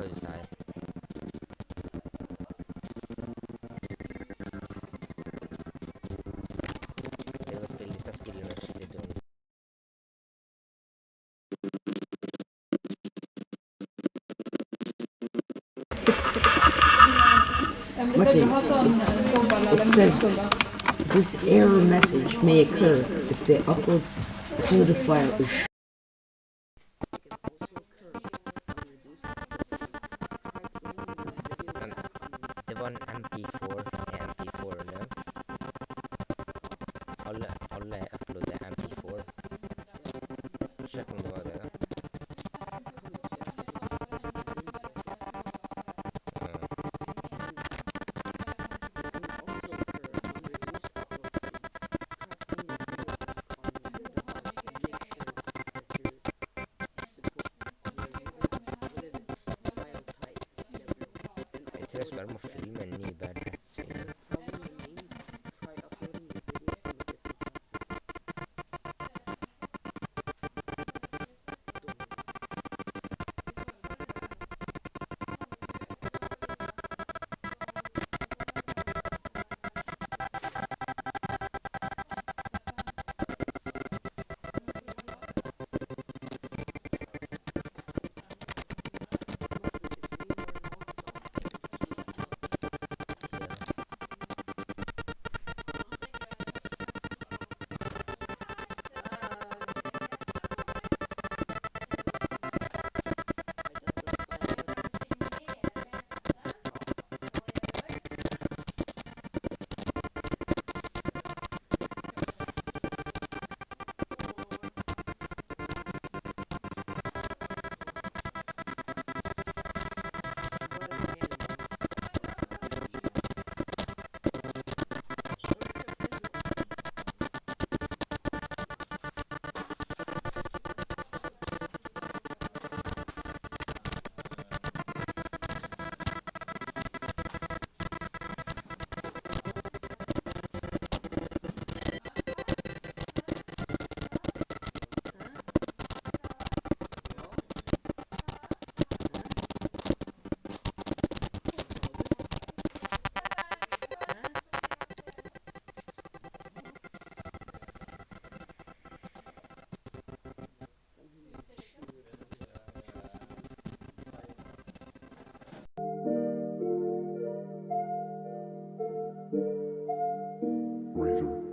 Spillando uscire donne. It says this error message may occur if the upload to the file is 1 MP4 MP4 لا أقول له أقول له اقلو ده MP4 شكل الموضوع ده Tres palmas frías. outro.